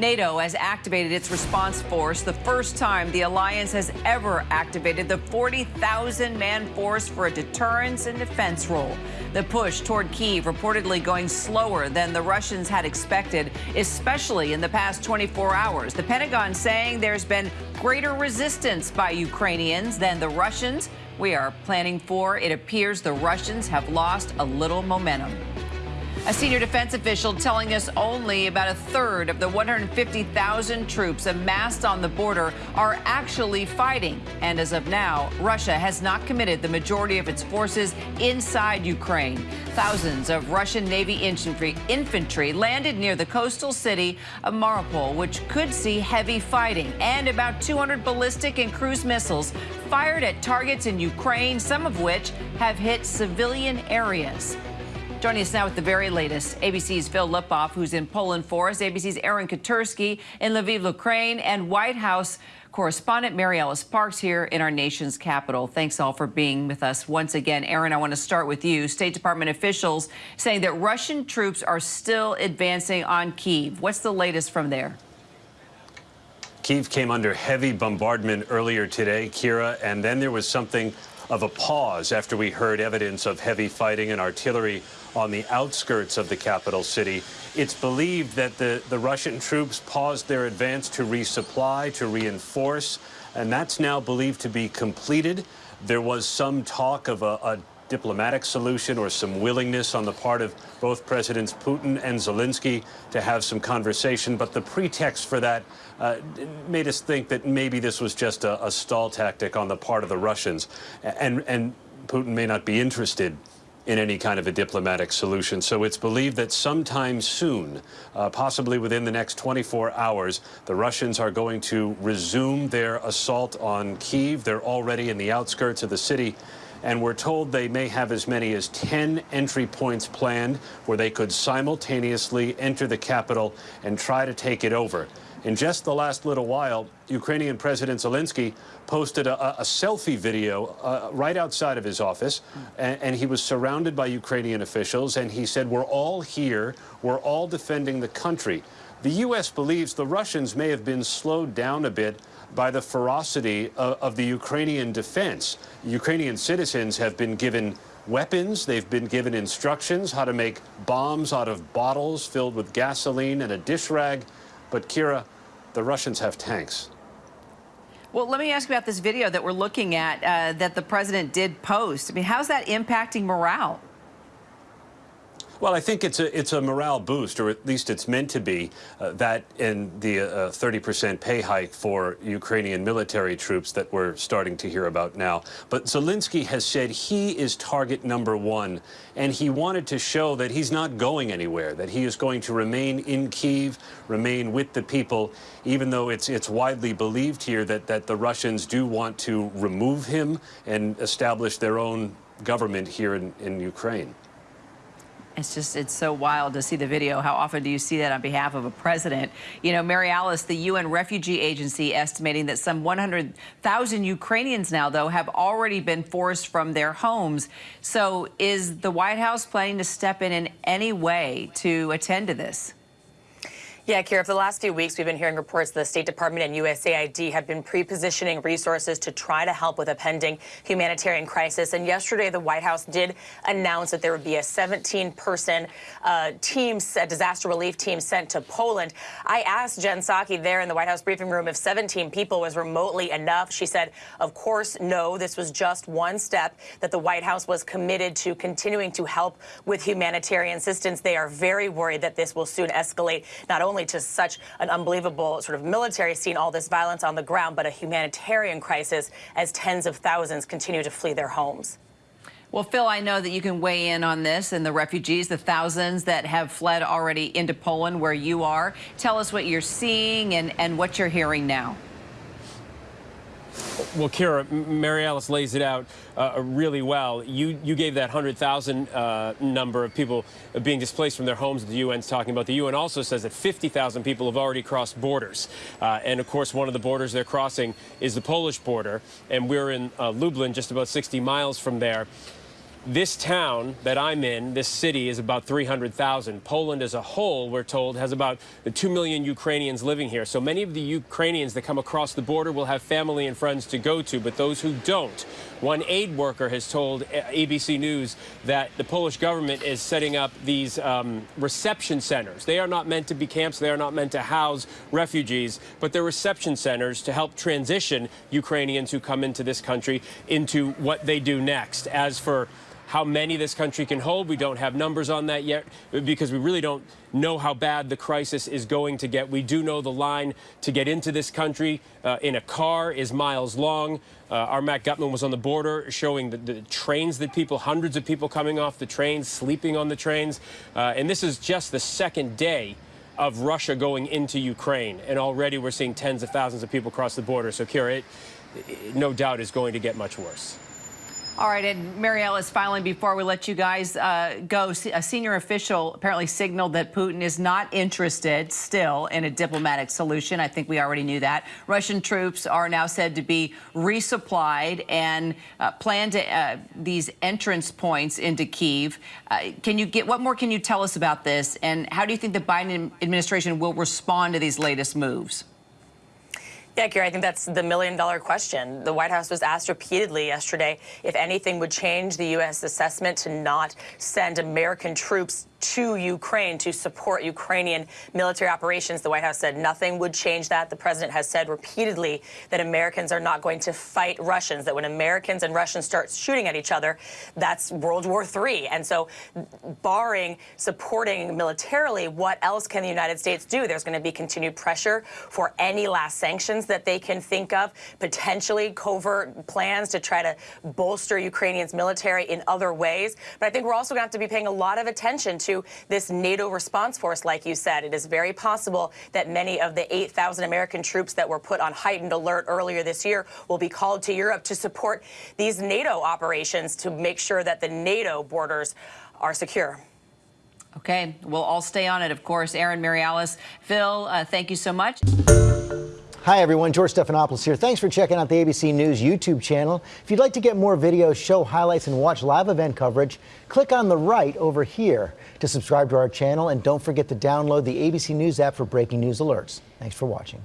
NATO has activated its response force, the first time the alliance has ever activated the 40,000-man force for a deterrence and defense role. The push toward Kiev reportedly going slower than the Russians had expected, especially in the past 24 hours. The Pentagon saying there's been greater resistance by Ukrainians than the Russians we are planning for. It appears the Russians have lost a little momentum. A senior defense official telling us only about a third of the 150,000 troops amassed on the border are actually fighting. And as of now, Russia has not committed the majority of its forces inside Ukraine. Thousands of Russian Navy infantry, infantry landed near the coastal city of Mariupol, which could see heavy fighting, and about 200 ballistic and cruise missiles fired at targets in Ukraine, some of which have hit civilian areas. Joining us now with the very latest, ABC's Phil Lipof, who's in Poland for us, ABC's Aaron Katersky in Lviv, Ukraine, and White House correspondent Mary Alice Parks here in our nation's capital. Thanks all for being with us once again. Aaron, I want to start with you. State Department officials saying that Russian troops are still advancing on Kiev. What's the latest from there? Kiev came under heavy bombardment earlier today, Kira, and then there was something of a pause after we heard evidence of heavy fighting and artillery on the outskirts of the capital city. It's believed that the, the Russian troops paused their advance to resupply, to reinforce, and that's now believed to be completed. There was some talk of a, a diplomatic solution or some willingness on the part of both Presidents Putin and Zelensky to have some conversation. But the pretext for that uh, made us think that maybe this was just a, a stall tactic on the part of the Russians. And, and Putin may not be interested in any kind of a diplomatic solution. So it's believed that sometime soon, uh, possibly within the next 24 hours, the Russians are going to resume their assault on Kiev. They're already in the outskirts of the city. And we're told they may have as many as 10 entry points planned where they could simultaneously enter the capital and try to take it over. In just the last little while, Ukrainian President Zelensky posted a, a selfie video uh, right outside of his office, and, and, he was surrounded by Ukrainian officials, and he said, we're all here, we're all defending the country. The U.S. believes the Russians may have been slowed down a bit by the ferocity of, of the Ukrainian defense. Ukrainian citizens have been given weapons. They've been given instructions how to make bombs out of bottles filled with gasoline and a dish rag. But Kira, the Russians have tanks. Well, let me ask you about this video that we're looking at uh, that the president did post. I mean, how's that impacting morale? Well, I think it's a it's a morale boost, or at least it's meant to be. Uh, that and the 30% uh, pay hike for Ukrainian military troops that we're starting to hear about now. But Zelensky has said he is target number one, and he wanted to show that he's not going anywhere, that he is going to remain in Kiev, remain with the people, even though it's it's widely believed here that that the Russians do want to remove him and establish their own government here in, in Ukraine. It's just, it's so wild to see the video. How often do you see that on behalf of a president? You know, Mary Alice, the UN Refugee Agency estimating that some 100,000 Ukrainians now, though, have already been forced from their homes. So is the White House planning to step in in any way to attend to this? Yeah, Kira, for the last few weeks, we've been hearing reports that the State Department and USAID have been pre-positioning resources to try to help with a pending humanitarian crisis. And yesterday, the White House did announce that there would be a 17-person uh, team, a disaster relief team sent to Poland. I asked Jen Psaki there in the White House briefing room if 17 people was remotely enough. She said, of course, no, this was just one step that the White House was committed to continuing to help with humanitarian assistance. They are very worried that this will soon escalate, not only only to such an unbelievable sort of military scene, all this violence on the ground, but a humanitarian crisis as tens of thousands continue to flee their homes. Well, Phil, I know that you can weigh in on this and the refugees, the thousands that have fled already into Poland where you are. Tell us what you're seeing and, and what you're hearing now. Well, Kira, Mary Alice lays it out uh, really well. You you gave that 100,000 uh, number of people being displaced from their homes that the UN's talking about. The UN also says that 50,000 people have already crossed borders. Uh, and, of course, one of the borders they're crossing is the Polish border. And we're in uh, Lublin, just about 60 miles from there. This town that I'm in, this city, is about 300,000. Poland as a whole, we're told, has about 2 million Ukrainians living here. So many of the Ukrainians that come across the border will have family and friends to go to, but those who don't. One aid worker has told ABC News that the Polish government is setting up these um, reception centers. They are not meant to be camps, they are not meant to house refugees, but they're reception centers to help transition Ukrainians who come into this country into what they do next. As for how many this country can hold. We don't have numbers on that yet because we really don't know how bad the crisis is going to get. We do know the line to get into this country uh, in a car is miles long. Uh, our Matt Gutman was on the border showing the, the, trains that people, hundreds of people coming off the trains, sleeping on the trains. Uh, and this is just the second day of Russia going into Ukraine. And already we're seeing tens of thousands of people cross the border. So, Kira, it, it no doubt is going to get much worse. All right, and Mary Alice, finally, before we let you guys uh, go, a senior official apparently signaled that Putin is not interested still in a diplomatic solution. I think we already knew that. Russian troops are now said to be resupplied and uh, plan to uh, these entrance points into Kiev. Uh, can you get what more can you tell us about this, and how do you think the Biden administration will respond to these latest moves? Yeah, Kira, I think that's the million dollar question. The White House was asked repeatedly yesterday if anything would change the U.S. assessment to not send American troops to Ukraine to support Ukrainian military operations. The White House said nothing would change that. The president has said repeatedly that Americans are not going to fight Russians, that when Americans and Russians start shooting at each other, that's World War III. And so, barring supporting militarily, what else can the United States do? There's going to be continued pressure for any last sanctions that they can think of, potentially covert plans to try to bolster Ukrainians' military in other ways. But I think we're also going to have to be paying a lot of attention to to this NATO response force, like you said. It is very possible that many of the 8,000 American troops that were put on heightened alert earlier this year will be called to Europe to support these NATO operations to make sure that the NATO borders are secure. Okay, we'll all stay on it, of course. Aaron Mary Alice, Phil, uh, thank you so much. Hi, everyone. George Stephanopoulos here. Thanks for checking out the ABC News YouTube channel. If you'd like to get more videos, show highlights, and watch live event coverage, click on the right over here to subscribe to our channel. And don't forget to download the ABC News app for breaking news alerts. Thanks for watching.